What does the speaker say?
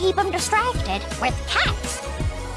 keep them distracted with cat